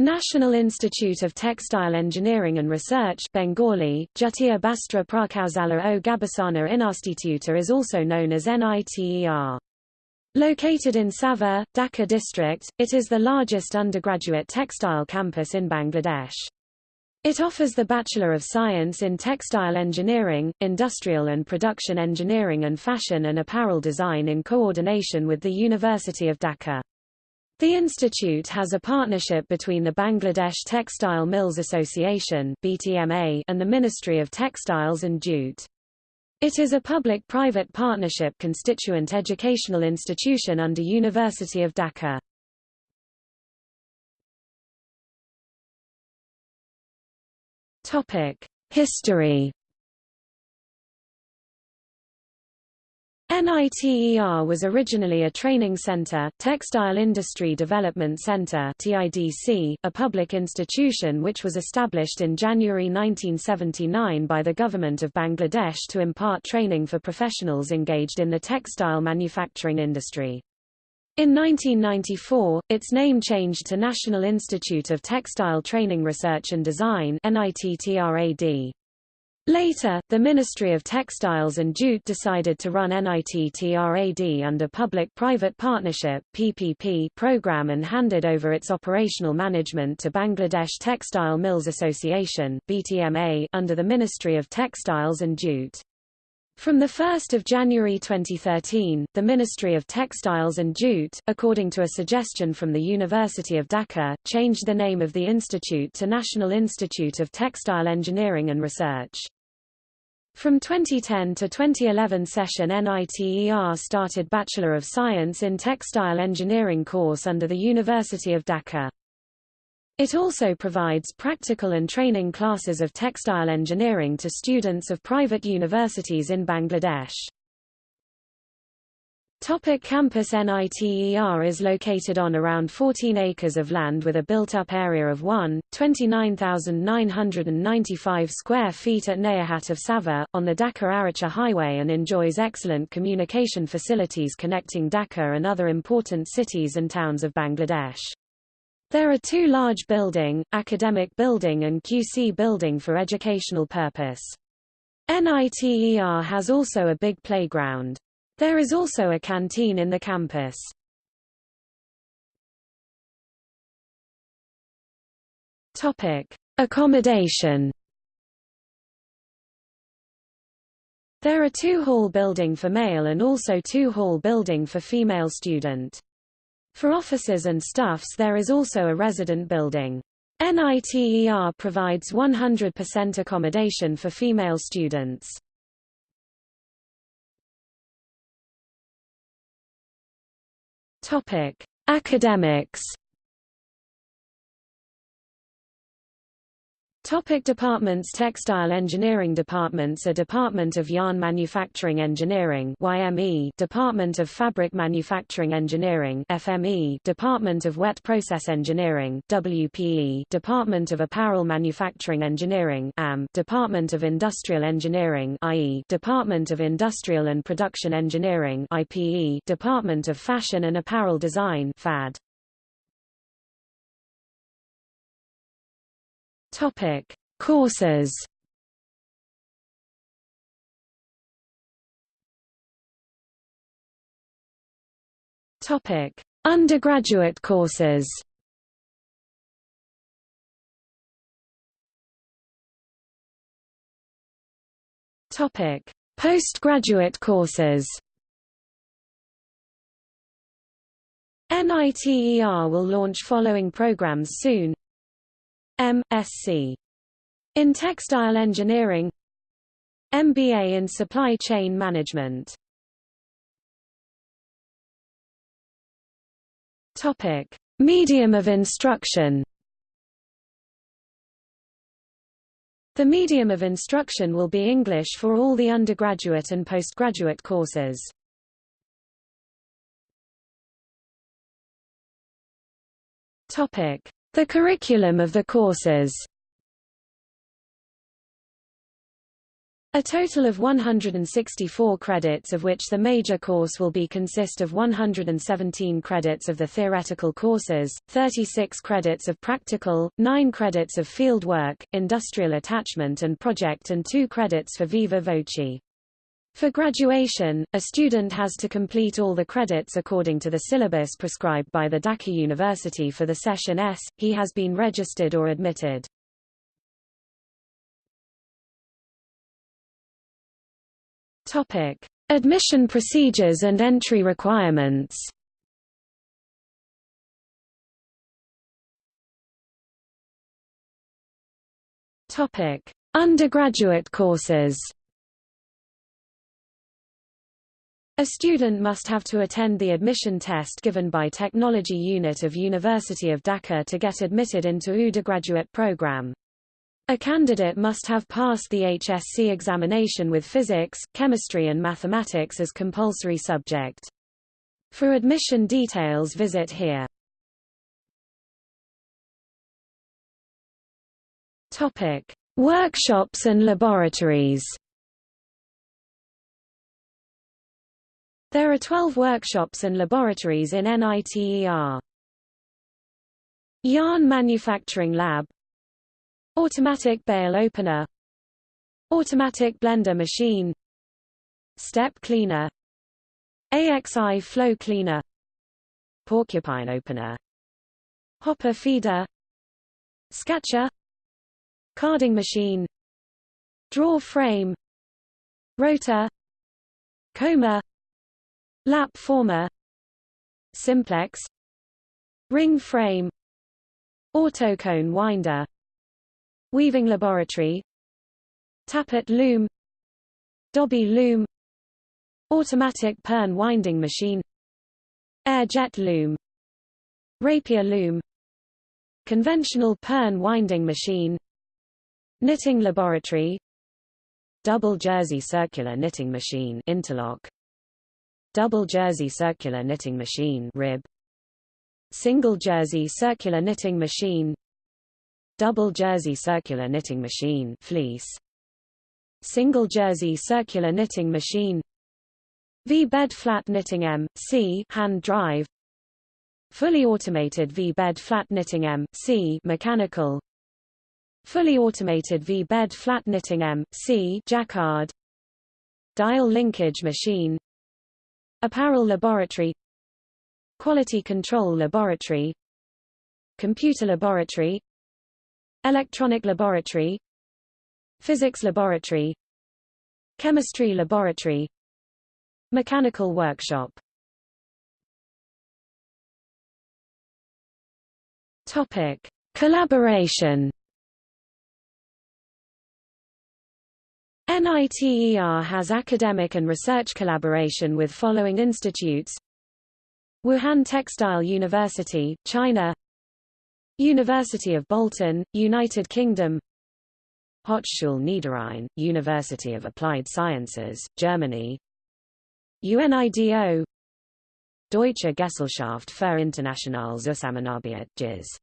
National Institute of Textile Engineering and Research Bengali, Jatiya Bastra Prakausala o Gabasana Instituta is also known as NITER. Located in Savar, Dhaka district, it is the largest undergraduate textile campus in Bangladesh. It offers the Bachelor of Science in Textile Engineering, Industrial and Production Engineering and Fashion and Apparel Design in coordination with the University of Dhaka. The institute has a partnership between the Bangladesh Textile Mills Association (BTMA) and the Ministry of Textiles and Jute. It is a public-private partnership constituent educational institution under University of Dhaka. Topic: History NITER was originally a training center, Textile Industry Development Center (TIDC), a public institution which was established in January 1979 by the government of Bangladesh to impart training for professionals engaged in the textile manufacturing industry. In 1994, its name changed to National Institute of Textile Training Research and Design NITTRAD. Later, the Ministry of Textiles and Jute decided to run NITTRAD under Public-Private Partnership PPP program and handed over its operational management to Bangladesh Textile Mills Association BTMA under the Ministry of Textiles and Jute. From 1 January 2013, the Ministry of Textiles and Jute, according to a suggestion from the University of Dhaka, changed the name of the institute to National Institute of Textile Engineering and Research. From 2010 to 2011 session NITER started Bachelor of Science in Textile Engineering course under the University of Dhaka. It also provides practical and training classes of textile engineering to students of private universities in Bangladesh. Topic campus NITER is located on around 14 acres of land with a built-up area of 1, 29,995 square feet at Nayahat of Savar, on the Dhaka-Aricha highway and enjoys excellent communication facilities connecting Dhaka and other important cities and towns of Bangladesh. There are two large building, academic building and QC building for educational purpose. NITER has also a big playground. There is also a canteen in the campus. Topic: Accommodation. There are two hall building for male and also two hall building for female student. For officers and staffs there is also a resident building. NITER provides 100% accommodation for female students. Topic: Academics Topic departments. Textile Engineering Departments. A Department of Yarn Manufacturing Engineering YME Department of Fabric Manufacturing Engineering FME Department of Wet Process Engineering WPE Department of Apparel Manufacturing Engineering AM Department of Industrial Engineering IE Department of Industrial and Production Engineering IPE Department of Fashion and Apparel Design FAD Topic: Courses. Topic: Undergraduate courses. Topic: Postgraduate courses. NITER will launch following programs soon M.Sc. in Textile Engineering MBA in Supply Chain Management Topic: Medium of instruction. The medium of instruction will be English for all the undergraduate and postgraduate courses. Topic: the curriculum of the courses A total of 164 credits of which the major course will be consist of 117 credits of the theoretical courses, 36 credits of practical, 9 credits of field work, industrial attachment and project and 2 credits for viva voce. For graduation, a student has to complete all the credits according to the syllabus prescribed by the Dhaka University for the session S. He has been registered or admitted. Topic: Admission procedures and entry requirements. Topic: Undergraduate courses. A student must have to attend the admission test given by Technology Unit of University of Dhaka to get admitted into undergraduate program. A candidate must have passed the HSC examination with physics, chemistry and mathematics as compulsory subject. For admission details visit here. Topic: Workshops and laboratories. There are 12 workshops and laboratories in NITER. Yarn Manufacturing Lab. Automatic bale opener. Automatic blender machine. Step cleaner. AXI flow cleaner. Porcupine opener. Hopper feeder. Scutcher Carding machine. Draw frame. Rotor. Comber Lap former. Simplex. Ring frame. Autocone winder. Weaving laboratory. Tappet loom. Dobby loom. Automatic Pirn winding machine. Air jet loom. Rapier loom. Conventional Pirn winding machine. Knitting laboratory. Double jersey circular knitting machine interlock Double jersey circular knitting machine rib. Single jersey circular knitting machine. Double jersey circular knitting machine fleece. Single jersey circular knitting machine. V-bed flat knitting M, C hand drive. Fully automated V-bed flat knitting M, C mechanical. Fully automated V-bed flat knitting M, C jacquard. Dial linkage machine apparel laboratory quality control laboratory computer laboratory Electronic laboratory Physics laboratory Chemistry laboratory Mechanical workshop Topic: Collaboration. NITER has academic and research collaboration with following institutes: Wuhan Textile University, China; University of Bolton, United Kingdom. Hochschule Niederrhein, University of Applied Sciences, Germany. UNIDO Deutsche Gesellschaft für internationale Zusammenarbeit GIZ